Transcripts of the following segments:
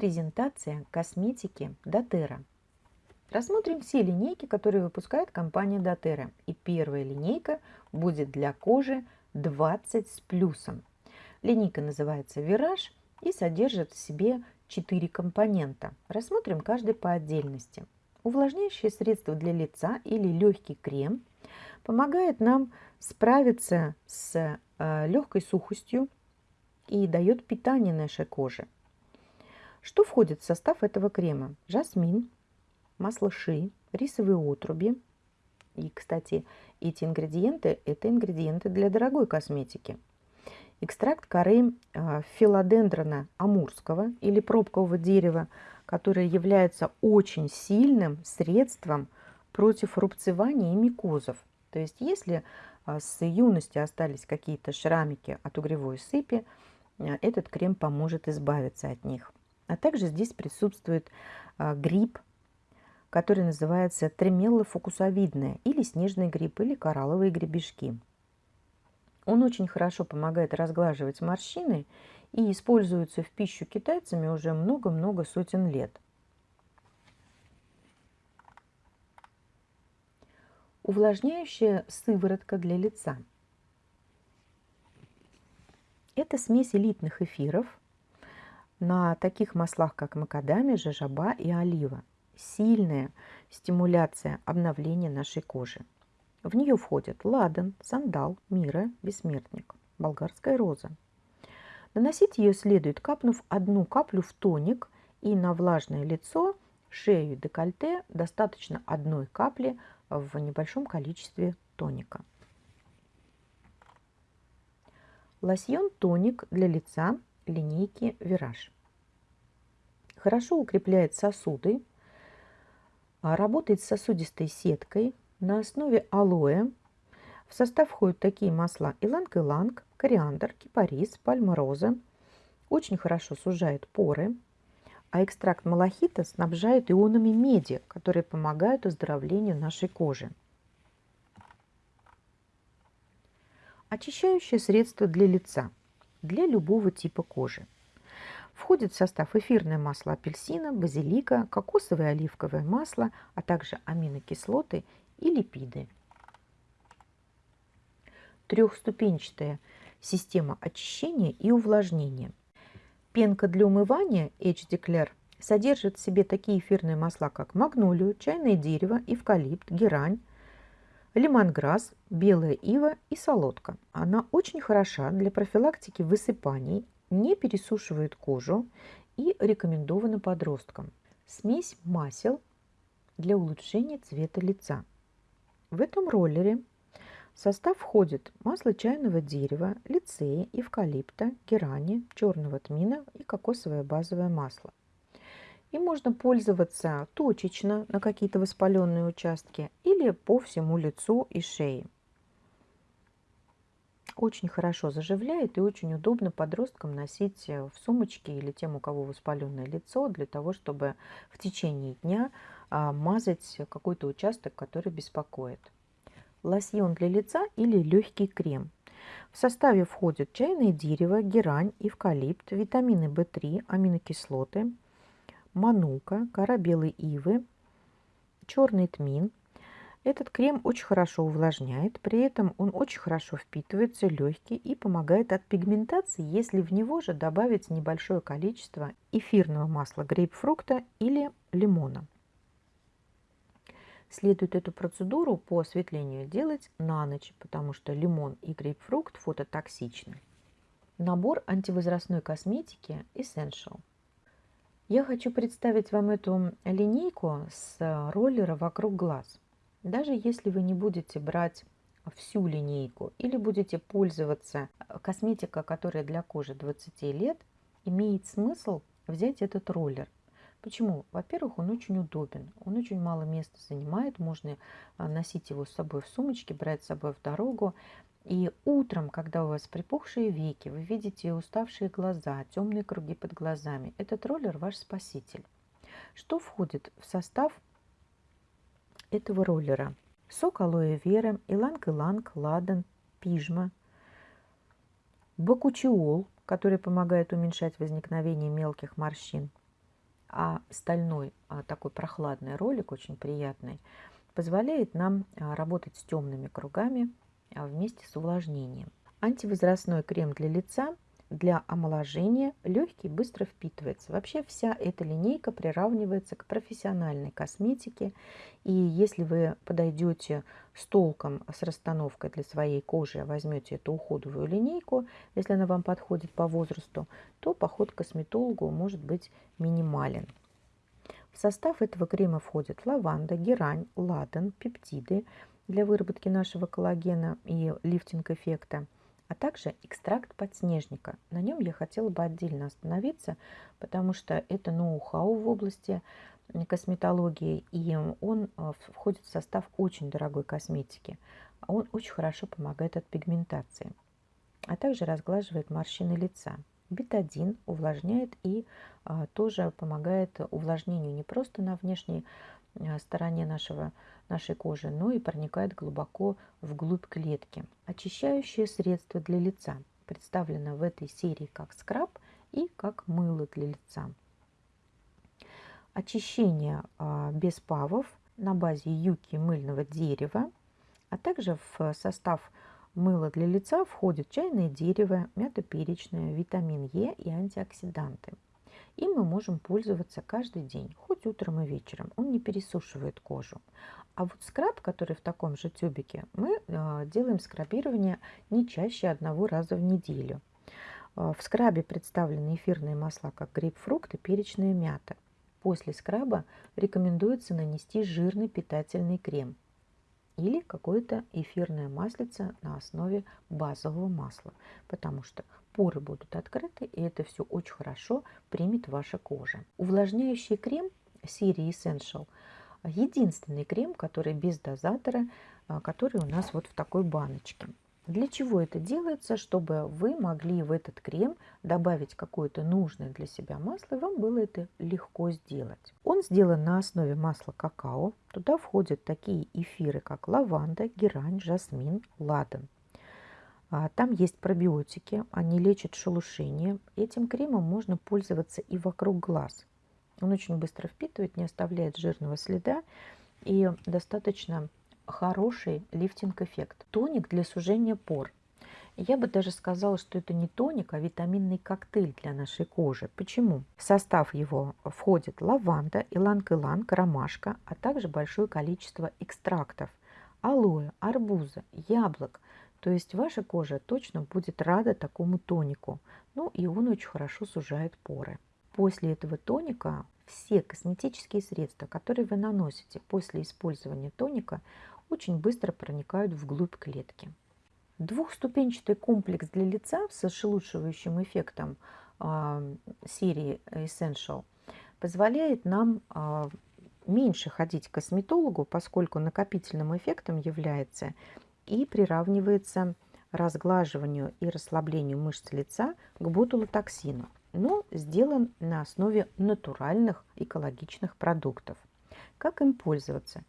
Презентация косметики Дотера. Рассмотрим все линейки, которые выпускает компания Дотера. И первая линейка будет для кожи 20 с плюсом. Линейка называется Вираж и содержит в себе 4 компонента. Рассмотрим каждый по отдельности. Увлажняющее средство для лица или легкий крем помогает нам справиться с э, легкой сухостью и дает питание нашей коже. Что входит в состав этого крема? Жасмин, масло ши, рисовые отруби. И, кстати, эти ингредиенты – это ингредиенты для дорогой косметики. Экстракт коры э, филодендрона амурского или пробкового дерева, которое является очень сильным средством против рубцевания и микозов. То есть если э, с юности остались какие-то шрамики от угревой сыпи, э, этот крем поможет избавиться от них. А также здесь присутствует а, гриб, который называется тремелла фокусовидная, или снежный гриб, или коралловые гребешки. Он очень хорошо помогает разглаживать морщины и используется в пищу китайцами уже много-много сотен лет. Увлажняющая сыворотка для лица. Это смесь элитных эфиров, на таких маслах, как макадамия, жажаба и олива. Сильная стимуляция обновления нашей кожи. В нее входят ладан, сандал, мира, бессмертник, болгарская роза. Наносить ее следует, капнув одну каплю в тоник и на влажное лицо, шею и декольте достаточно одной капли в небольшом количестве тоника. Лосьон-тоник для лица линейки Вираж. Хорошо укрепляет сосуды, а работает с сосудистой сеткой на основе алоэ. В состав входят такие масла иланг-иланг, кориандр, кипарис, пальма-роза. Очень хорошо сужает поры. А экстракт малахита снабжает ионами меди, которые помогают оздоровлению нашей кожи. Очищающее средство для лица – для любого типа кожи. Входит в состав эфирное масло апельсина, базилика, кокосовое и оливковое масло, а также аминокислоты и липиды. Трехступенчатая система очищения и увлажнения. Пенка для умывания HD Claire содержит в себе такие эфирные масла, как магнолию, чайное дерево, эвкалипт, герань, лимонграсс, белая ива и солодка. Она очень хороша для профилактики высыпаний, не пересушивает кожу и рекомендована подросткам. Смесь масел для улучшения цвета лица. В этом роллере в состав входит масло чайного дерева, лицея, эвкалипта, герани, черного тмина и кокосовое базовое масло. И можно пользоваться точечно на какие-то воспаленные участки или по всему лицу и шее. Очень хорошо заживляет и очень удобно подросткам носить в сумочке или тем, у кого воспаленное лицо, для того, чтобы в течение дня а, мазать какой-то участок, который беспокоит. Лосьон для лица или легкий крем. В составе входят чайное дерево, герань, эвкалипт, витамины В3, аминокислоты – манука, кора белой ивы, черный тмин. Этот крем очень хорошо увлажняет, при этом он очень хорошо впитывается, легкий и помогает от пигментации, если в него же добавить небольшое количество эфирного масла грейпфрукта или лимона. Следует эту процедуру по осветлению делать на ночь, потому что лимон и грейпфрукт фототоксичны. Набор антивозрастной косметики Essential. Я хочу представить вам эту линейку с роллера вокруг глаз. Даже если вы не будете брать всю линейку или будете пользоваться косметикой, которая для кожи 20 лет, имеет смысл взять этот роллер. Почему? Во-первых, он очень удобен, он очень мало места занимает, можно носить его с собой в сумочке, брать с собой в дорогу. И утром, когда у вас припухшие веки, вы видите уставшие глаза, темные круги под глазами, этот роллер ваш спаситель. Что входит в состав этого роллера? Сок алоэ вера, иланг-иланг, ладан, пижма, бакучиол, который помогает уменьшать возникновение мелких морщин, А стальной а, такой прохладный ролик, очень приятный, позволяет нам а, работать с темными кругами вместе с увлажнением. Антивозрастной крем для лица для омоложения, легкий, быстро впитывается. Вообще вся эта линейка приравнивается к профессиональной косметике. И если вы подойдете с толком, с расстановкой для своей кожи, возьмете эту уходовую линейку, если она вам подходит по возрасту, то поход к косметологу может быть минимален. В состав этого крема входят лаванда, герань, ладан, пептиды для выработки нашего коллагена и лифтинг-эффекта – а также экстракт подснежника. На нем я хотела бы отдельно остановиться, потому что это ноу-хау в области косметологии, и он а, входит в состав очень дорогой косметики. Он очень хорошо помогает от пигментации, а также разглаживает морщины лица. Бетадин увлажняет и а, тоже помогает увлажнению не просто на внешней а, стороне нашего нашей кожи, но и проникает глубоко вглубь клетки. Очищающее средство для лица представлено в этой серии как скраб и как мыло для лица. Очищение а, без павов на базе юки мыльного дерева, а также в состав мыла для лица входит чайное дерево, мята перечная, витамин Е и антиоксиданты. Им мы можем пользоваться каждый день, хоть утром и вечером. Он не пересушивает кожу. А вот скраб, который в таком же тюбике, мы э, делаем скрабирование не чаще одного раза в неделю. Э, в скрабе представлены эфирные масла, как грейпфрукт и перечная мята. После скраба рекомендуется нанести жирный питательный крем или какое-то эфирное маслице на основе базового масла, потому что поры будут открыты, и это все очень хорошо примет ваша кожа. Увлажняющий крем серии Essential – единственный крем, который без дозатора, а, который у нас вот в такой баночке. Для чего это делается? Чтобы вы могли в этот крем добавить какое-то нужное для себя масло, и вам было это легко сделать. Он сделан на основе масла какао. Туда входят такие эфиры, как лаванда, герань, жасмин, ладан. А, там есть пробиотики, они лечат шелушение. Этим кремом можно пользоваться и вокруг глаз. Он очень быстро впитывает, не оставляет жирного следа и достаточно хороший лифтинг-эффект. Тоник для сужения пор. Я бы даже сказала, что это не тоник, а витаминный коктейль для нашей кожи. Почему? В состав его входит лаванда, иланг-иланг, ромашка, а также большое количество экстрактов алоэ, арбуза, яблок. То есть ваша кожа точно будет рада такому тонику. Ну и он очень хорошо сужает поры. После этого тоника все косметические средства, которые вы наносите после использования тоника, очень быстро проникают вглубь клетки. Двухступенчатый комплекс для лица с ошелушивающим эффектом э, серии Essential позволяет нам э, меньше ходить к косметологу, поскольку накопительным эффектом является и приравнивается разглаживанию и расслаблению мышц лица к ботулотоксину но сделан на основе натуральных экологичных продуктов. Как им пользоваться?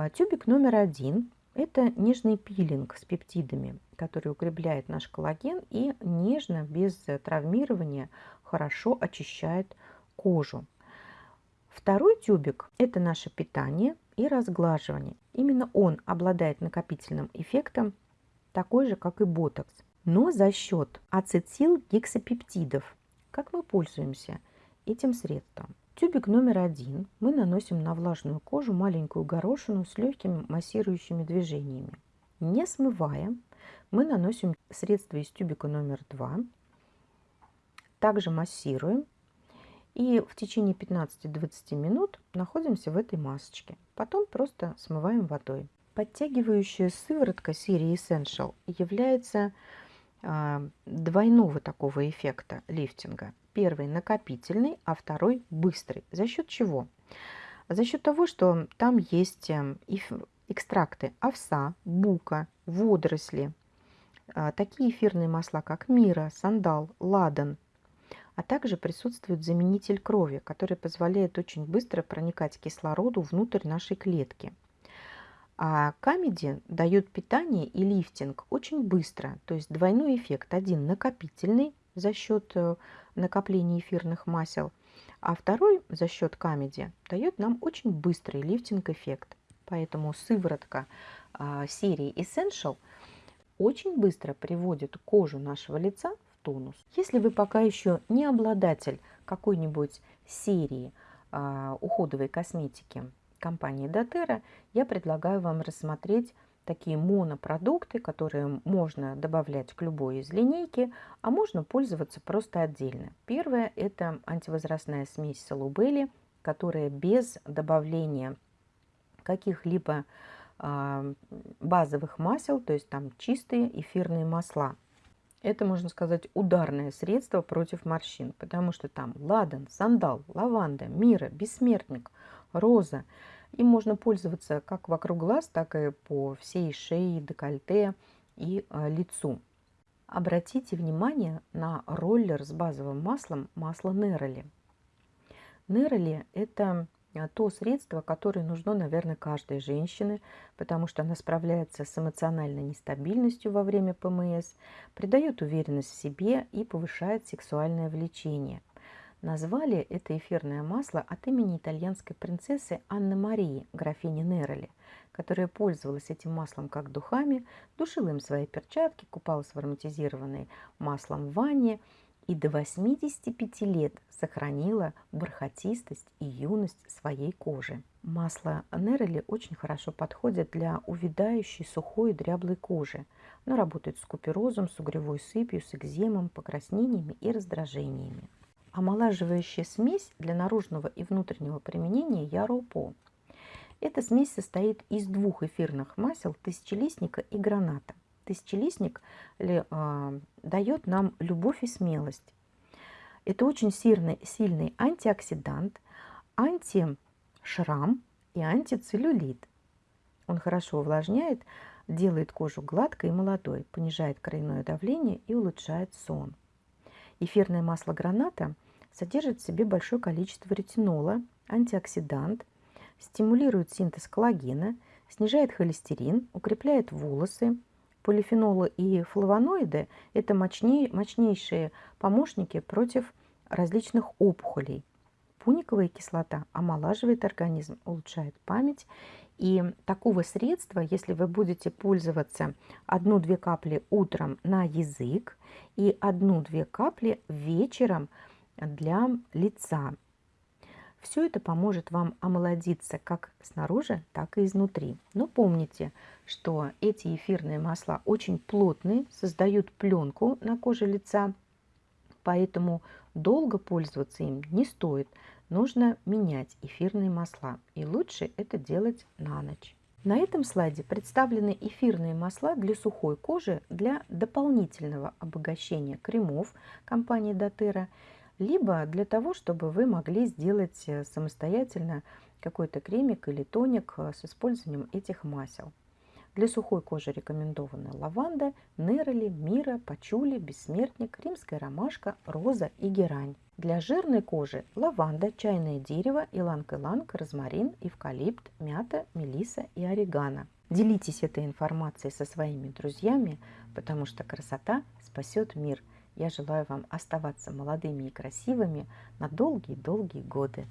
А, тюбик номер один – это нежный пилинг с пептидами, который укрепляет наш коллаген и нежно, без травмирования, хорошо очищает кожу. Второй тюбик – это наше питание и разглаживание. Именно он обладает накопительным эффектом, такой же, как и ботокс, но за счет ацетилгексапептидов, как мы пользуемся этим средством? Тюбик номер один мы наносим на влажную кожу маленькую горошину с легкими массирующими движениями. Не смывая, мы наносим средство из тюбика номер два, также массируем и в течение 15-20 минут находимся в этой масочке. Потом просто смываем водой. Подтягивающая сыворотка серии Essential является двойного такого эффекта лифтинга. Первый накопительный, а второй быстрый. За счет чего? За счет того, что там есть эм, экстракты овса, бука, водоросли, а, такие эфирные масла, как мира, сандал, ладан, а также присутствует заменитель крови, который позволяет очень быстро проникать кислороду внутрь нашей клетки – а камеди дает питание и лифтинг очень быстро, то есть двойной эффект. Один накопительный за счет э, накопления эфирных масел, а второй за счет камеди дает нам очень быстрый лифтинг-эффект. Поэтому сыворотка а, серии Essential очень быстро приводит кожу нашего лица в тонус. Если вы пока еще не обладатель какой-нибудь серии а, уходовой косметики компании doTERRA, я предлагаю вам рассмотреть такие монопродукты, которые можно добавлять к любой из линейки, а можно пользоваться просто отдельно. Первое – это антивозрастная смесь Салубели, которая без добавления каких-либо э, базовых масел, то есть там чистые эфирные масла. Это, можно сказать, ударное средство против морщин, потому что там ладан, сандал, лаванда, мира, бессмертник, роза. Им можно пользоваться как вокруг глаз, так и по всей шее, декольте и э, лицу. Обратите внимание на роллер с базовым маслом, масло Нероли. Нероли – это а, то средство, которое нужно, наверное, каждой женщине, потому что она справляется с эмоциональной нестабильностью во время ПМС, придает уверенность в себе и повышает сексуальное влечение. Назвали это эфирное масло от имени итальянской принцессы Анны Марии, графини Нероли, которая пользовалась этим маслом как духами, душила им свои перчатки, купалась в ароматизированной маслом в ванне – и до 85 лет сохранила бархатистость и юность своей кожи. Масло Нерели очень хорошо подходит для увядающей сухой и дряблой кожи. Оно работает с куперозом, с угревой сыпью, с экземом, покраснениями и раздражениями. Омолаживающая смесь для наружного и внутреннего применения Яропо. Эта смесь состоит из двух эфирных масел тысячелистника и граната – тысячелистник э, дает нам любовь и смелость. Это очень сильный, сильный антиоксидант, антишрам и антицеллюлит. Он хорошо увлажняет, делает кожу гладкой и молодой, понижает кровяное давление и улучшает сон. Эфирное масло граната содержит в себе большое количество ретинола, антиоксидант, стимулирует синтез коллагена, снижает холестерин, укрепляет волосы, Полифенолы и флавоноиды – это мощнейшие помощники против различных опухолей. Пуниковая кислота омолаживает организм, улучшает память. И такого средства, если вы будете пользоваться одну-две капли утром на язык и одну-две капли вечером для лица, все это поможет вам омолодиться как снаружи, так и изнутри. Но помните, что эти эфирные масла очень плотные, создают пленку на коже лица, поэтому долго пользоваться им не стоит. Нужно менять эфирные масла, и лучше это делать на ночь. На этом слайде представлены эфирные масла для сухой кожи для дополнительного обогащения кремов компании doTERRA либо для того, чтобы вы могли сделать э, самостоятельно какой-то кремик или тоник э, с использованием этих масел. Для сухой кожи рекомендованы лаванда, нероли, мира, пачули, бессмертник, римская ромашка, роза и герань. Для жирной кожи лаванда, чайное дерево, иланг-иланг, розмарин, эвкалипт, мята, мелиса и орегано. Делитесь этой информацией со своими друзьями, потому что красота спасет мир – я желаю вам оставаться молодыми и красивыми на долгие-долгие годы.